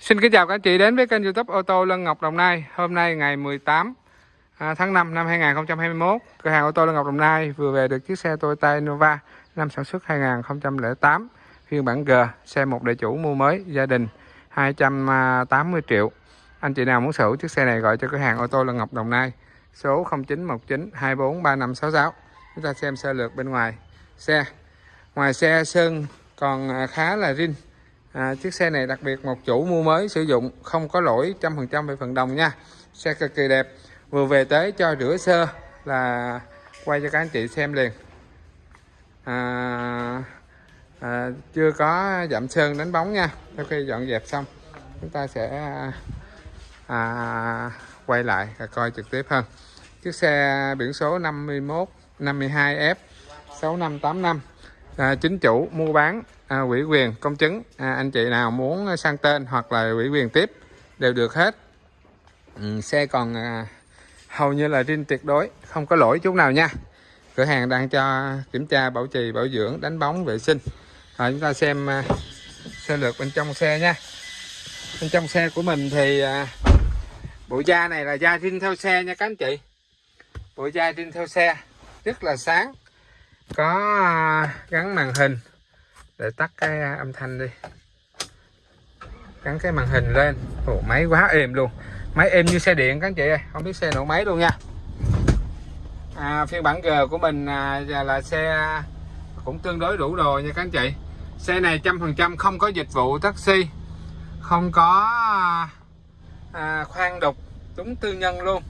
Xin kính chào các anh chị đến với kênh youtube ô tô Lân Ngọc Đồng Nai. Hôm nay ngày 18 à, tháng 5 năm 2021 Cửa hàng ô tô Lân Ngọc Đồng Nai vừa về được chiếc xe Toyota Innova Năm sản xuất 2008 Phiên bản G, Xe một đại chủ mua mới, gia đình 280 triệu. Anh chị nào muốn sở hữu chiếc xe này gọi cho cửa hàng ô tô Lân Ngọc Đồng Nai, Số 0919 243566 Chúng ta xem sơ lược bên ngoài. Xe Ngoài xe sơn còn à, khá là rin à, chiếc xe này đặc biệt một chủ mua mới sử dụng không có lỗi trăm phần trăm về phần đồng nha. Xe cực kỳ đẹp vừa về tới cho rửa sơ là quay cho các anh chị xem liền. À, à, chưa có dặm sơn đánh bóng nha. Sau khi dọn dẹp xong chúng ta sẽ à, quay lại và coi trực tiếp hơn. Chiếc xe biển số 51 52F 6585 à, chính chủ mua bán à, quỹ quyền công chứng. À, anh chị nào muốn sang tên hoặc là quỹ quyền tiếp đều được hết. Ừ, xe còn à, hầu như là riêng tuyệt đối không có lỗi chút nào nha. Cửa hàng đang cho kiểm tra bảo trì bảo dưỡng đánh bóng vệ sinh. À, chúng ta xem à, sơ lược bên trong xe nha. Bên trong xe của mình thì à, bộ da này là da riêng theo xe nha các anh chị. Bộ da riêng theo xe rất là sáng có à, gắn màn hình. Để tắt cái à, âm thanh đi. Gắn cái màn hình lên. Ồ, máy quá êm luôn. Máy êm như xe điện các anh chị ơi. Không biết xe nổ máy luôn nha. À, phiên bản G của mình à, là xe cũng tương đối đủ đồ nha các anh chị. Xe này trăm phần trăm không có dịch vụ taxi. Không có à, à khoan đục đúng tư nhân luôn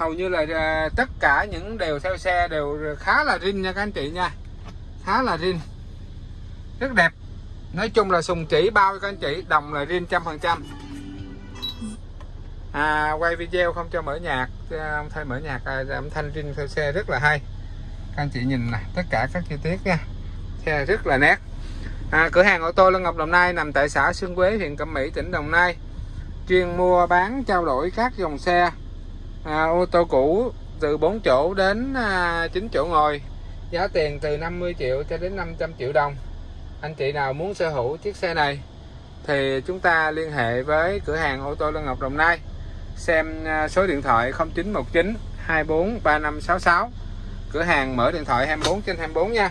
hầu như là à, tất cả những đều theo xe đều khá là rin nha các anh chị nha. Khá là rin. Rất đẹp. Nói chung là sùng chỉ bao các anh chị đồng là rin trăm phần trăm. À, quay video không cho mở nhạc à, không thay mở nhạc à, âm thanh rin theo xe rất là hay. Các anh chị nhìn này tất cả các chi tiết nha. Xe rất là nét. À, cửa hàng ô tô Lân Ngọc Đồng Nai nằm tại xã Xuân Quế huyện Cẩm Mỹ tỉnh Đồng Nai. Chuyên mua bán trao đổi các dòng xe à, ô tô cũ từ 4 chỗ đến à, 9 chỗ ngồi. Giá tiền từ 50 triệu cho đến 500 triệu đồng. Anh chị nào muốn sở hữu chiếc xe này thì chúng ta liên hệ với cửa hàng ô tô Lân Ngọc Đồng Nai. Xem à, số điện thoại 0919 24 3566 cửa hàng mở điện thoại 24 trên 24 nha.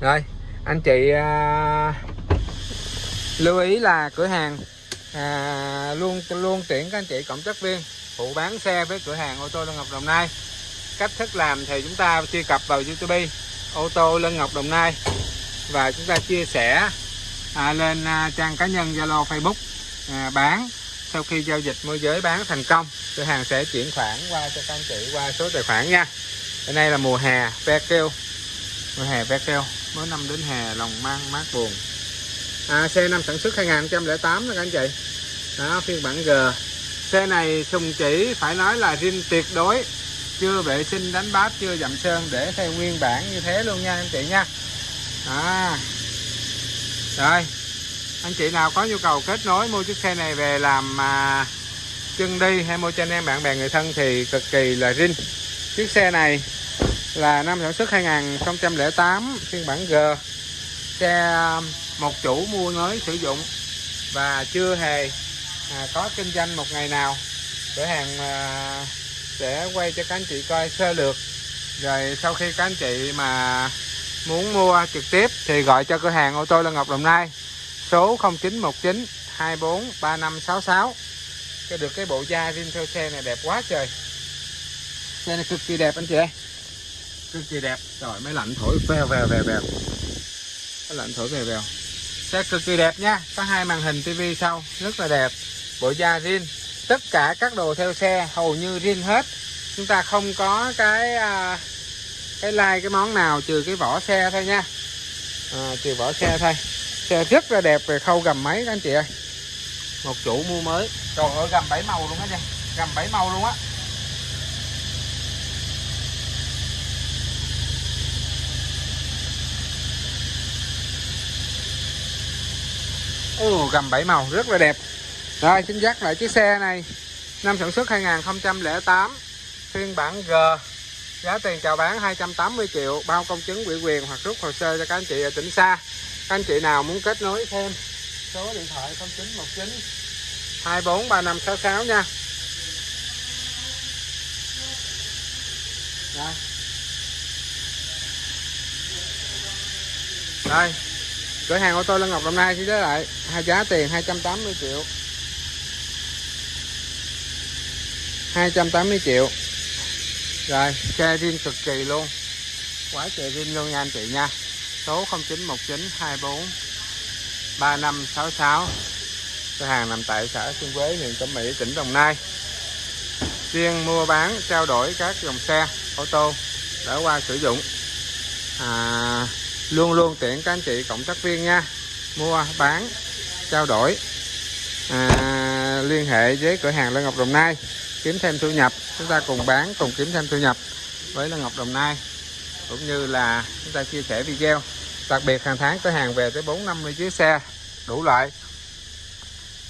Rồi anh chị à, lưu ý là cửa hàng à, luôn luôn tuyển các anh chị cộng tác viên phụ bán xe với cửa hàng ô tô Lân Ngọc Đồng Nai. Cách thức làm thì chúng ta truy cập vào YouTube ô tô Lân Ngọc Đồng Nai. Và chúng ta chia sẻ à, lên à, trang cá nhân Zalo Facebook à, bán. Sau khi giao dịch môi giới bán thành công cửa hàng sẽ chuyển khoản qua cho các anh chị qua số tài khoản nha. Hôm nay là mùa hè ve kêu. Mùa hè ve kêu. Mới năm đến hè lòng mang mát buồn. À, xe năm sản xuất 2008 đó các anh chị. Đó phiên bản G xe này sùng chỉ phải nói là rin tuyệt đối. Chưa vệ sinh đánh bát chưa dặm sơn để theo nguyên bản như thế luôn nha anh chị nha. À. rồi. Anh chị nào có nhu cầu kết nối mua chiếc xe này về làm à, chân đi hay mua cho anh em bạn bè người thân thì cực kỳ là rin chiếc xe này là năm sản xuất 2008 phiên bản G. Xe à, một chủ mua mới sử dụng và chưa hề à, có kinh doanh một ngày nào cửa hàng à, sẽ quay cho các anh chị coi sơ lược. Rồi sau khi các anh chị mà muốn mua trực tiếp thì gọi cho cửa hàng ô tô Lân Ngọc Đồng Nai. Số 0919 24 3566 cho được cái bộ da riêng theo xe này đẹp quá trời. Xe này cực kỳ đẹp anh chị ơi. Cực kỳ đẹp. Rồi máy lạnh thổi vèo vèo vèo vèo. Máy lạnh thổi vèo vèo. Xe cực kỳ đẹp nha. Có hai màn hình tivi sau. Rất là đẹp bộ da zin tất cả các đồ theo xe hầu như zin hết. Chúng ta không có cái à, cái like cái món nào trừ cái vỏ xe thôi nha. À, trừ vỏ xe thôi. Xe rất là đẹp về khâu gầm máy các anh chị ơi. Một chủ mua mới. Trời ơi gầm bảy màu luôn á nha. Gầm bảy màu luôn á. Ồ, gầm bảy màu rất là đẹp rồi, xin dắt lại chiếc xe này năm sản xuất 2008 phiên bản G giá tiền chào bán 280 triệu, bao công chứng ủy quyền hoặc rút hồ sơ cho các anh chị ở tỉnh xa các anh chị nào muốn kết nối thêm, số điện thoại 0919 243566 nha Rồi. Đây. Cửa hàng ô tô Lân Ngọc Đồng Nai sẽ giới lại hai giá tiền 280 triệu. 280 triệu. Rồi, xe riêng cực kỳ luôn. Quá trời riêng luôn nha anh chị nha. Số 0919 24 3566. Cửa hàng nằm tại xã Xuân Quế, huyện Cẩm Mỹ, tỉnh Đồng Nai. chuyên mua bán, trao đổi các dòng xe ô tô đã qua sử dụng à, luôn luôn tiện các anh chị cộng tác viên nha mua bán trao đổi à, liên hệ với cửa hàng lê Ngọc Đồng Nai kiếm thêm thu nhập. Chúng ta cùng bán cùng kiếm thêm thu nhập với là Ngọc Đồng Nai cũng như là chúng ta chia sẻ video. Đặc biệt hàng tháng tới hàng về tới 450 chiếc xe đủ loại.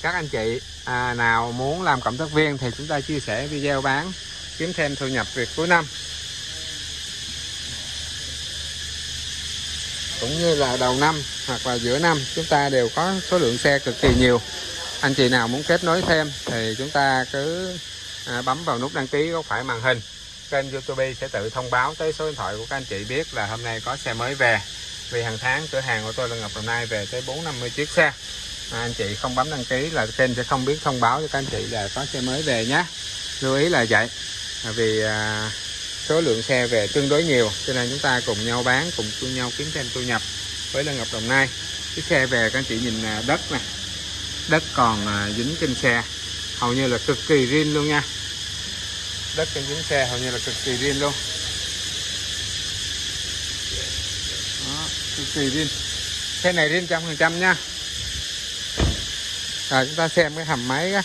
Các anh chị à, nào muốn làm cộng tác viên thì chúng ta chia sẻ video bán kiếm thêm thu nhập việc cuối năm. Cũng như là đầu năm hoặc là giữa năm chúng ta đều có số lượng xe cực kỳ nhiều. Anh chị nào muốn kết nối thêm thì chúng ta cứ à, bấm vào nút đăng ký góc phải màn hình. Kênh youtube sẽ tự thông báo tới số điện thoại của các anh chị biết là hôm nay có xe mới về. Vì hàng tháng cửa hàng của tôi là Ngọc Đồng Nai về tới 450 chiếc xe. À, anh chị không bấm đăng ký là kênh sẽ không biết thông báo cho các anh chị là có xe mới về nhé. Lưu ý là vậy. À, vì à, số lượng xe về tương đối nhiều cho nên chúng ta cùng nhau bán cùng chung nhau kiếm thêm thu nhập với Lân Ngọc Đồng Nai. Chiếc xe về các anh chị nhìn à, đất nè. Đất còn à, dính trên xe hầu như là cực kỳ riêng luôn nha. Đất trên dính xe hầu như là cực kỳ riêng luôn. Đó, cực kỳ riêng. Xe này riêng trăm phần trăm nha. Rồi chúng ta xem cái hầm máy á.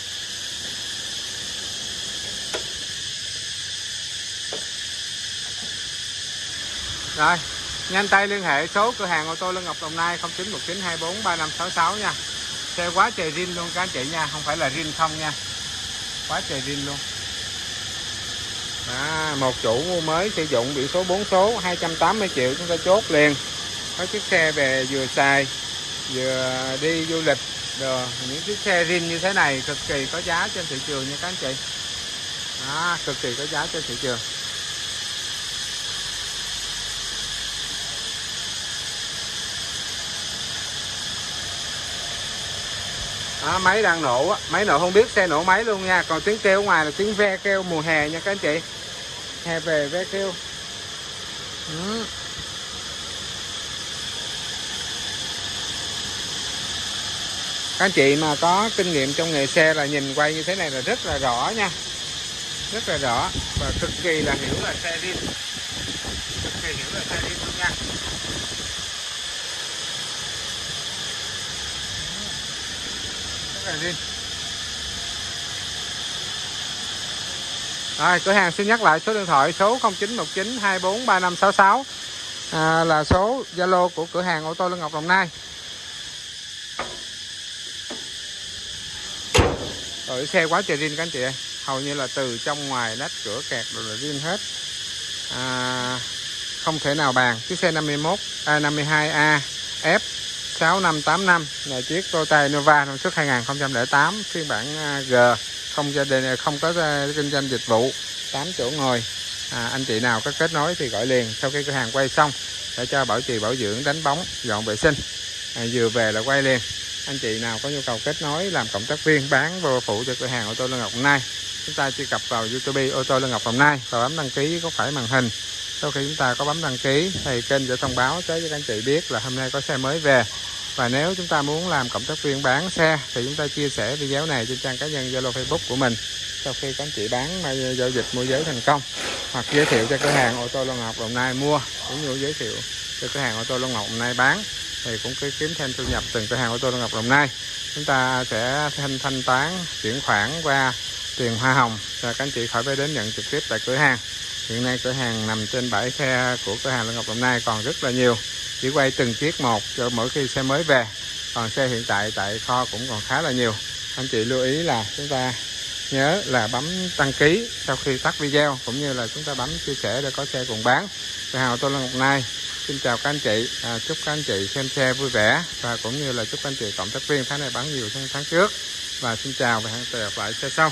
Rồi, nhanh tay liên hệ số cửa hàng ô tô Lân Ngọc Đồng Nai 0919243566 nha. Xe quá trời riêng luôn các anh chị nha, không phải là riêng không nha. Quá trời zin luôn. À, một chủ mua mới sử dụng biển số 4 số 280 triệu chúng ta chốt liền. Có chiếc xe về vừa xài vừa đi du lịch rồi những chiếc xe zin như thế này cực kỳ có giá trên thị trường nha các anh chị. Đó, cực kỳ có giá trên thị trường. Đó, máy đang nổ á. Máy nổ không biết xe nổ máy luôn nha. Còn tiếng kêu ngoài là tiếng ve kêu mùa hè nha các anh chị. Hè về ve kêu. Ừ. các anh chị mà có kinh nghiệm trong nghề xe là nhìn quay như thế này là rất là rõ nha. Rất là rõ và cực kỳ là hiểu là xe riêng. Cực kỳ hiểu là xe riêng luôn nha. Riêng Rồi, cửa hàng xin nhắc lại số điện thoại số 0919 243566 à, là số Zalo của cửa hàng ô tô Lương Ngọc Đồng Nai. Rồi xe quá trời riêng các anh chị ơi. Hầu như là từ trong ngoài nách cửa kẹt rồi là riêng hết. À, không thể nào bàn. Chiếc xe 51 à, 52A 6585 là chiếc Toyota Innova sản xuất 2008 phiên bản à, G không gia đình à, không có à, kinh doanh dịch vụ 8 chỗ ngồi. À, anh chị nào có kết nối thì gọi liền sau khi cửa hàng quay xong để cho bảo trì bảo dưỡng đánh bóng dọn vệ sinh. À, vừa về là quay liền. Anh chị nào có nhu cầu kết nối làm cộng tác viên bán vô phụ cho cửa hàng ô tô Lương Ngọc Đồng Nai chúng ta truy cập vào YouTube ô tô Lương Ngọc Đồng Nai và bấm đăng ký có phải màn hình. Sau khi chúng ta có bấm đăng ký thì kênh sẽ thông báo tới cho các anh chị biết là hôm nay có xe mới về và nếu chúng ta muốn làm cộng tác viên bán xe, thì chúng ta chia sẻ video này trên trang cá nhân Zalo Facebook của mình. Sau khi các anh chị bán ờ, giao dịch môi giới thành công, hoặc giới thiệu cho cửa hàng ô tô Long Ngọc Đồng Nai mua, cũng như giới thiệu cho cửa hàng ô tô Long Ngọc Đồng Nai bán, thì cũng cứ kiếm thêm thu nhập từng cửa hàng ô tô Long Ngọc Đồng Nai. Chúng ta sẽ thanh thanh toán, chuyển khoản qua tiền hoa hồng cho các anh chị khỏi phải đến nhận trực tiếp tại cửa hàng. Hiện nay cửa hàng nằm trên bãi xe của cửa hàng Long Ngọc Đồng Nai còn rất là nhiều chỉ quay từng chiếc một cho mỗi khi xe mới về. Còn xe hiện tại tại kho cũng còn khá là nhiều. Anh chị lưu ý là chúng ta nhớ là bấm đăng ký sau khi tắt video cũng như là chúng ta bấm chia sẻ để có xe cùng bán. Cửa hào tôi là Ngọc Nai. Xin chào các anh chị. À, chúc các anh chị xem xe vui vẻ và cũng như là chúc các anh chị cộng tác viên tháng này bán nhiều hơn tháng trước. Và xin chào và hẹn gặp lại xe sau.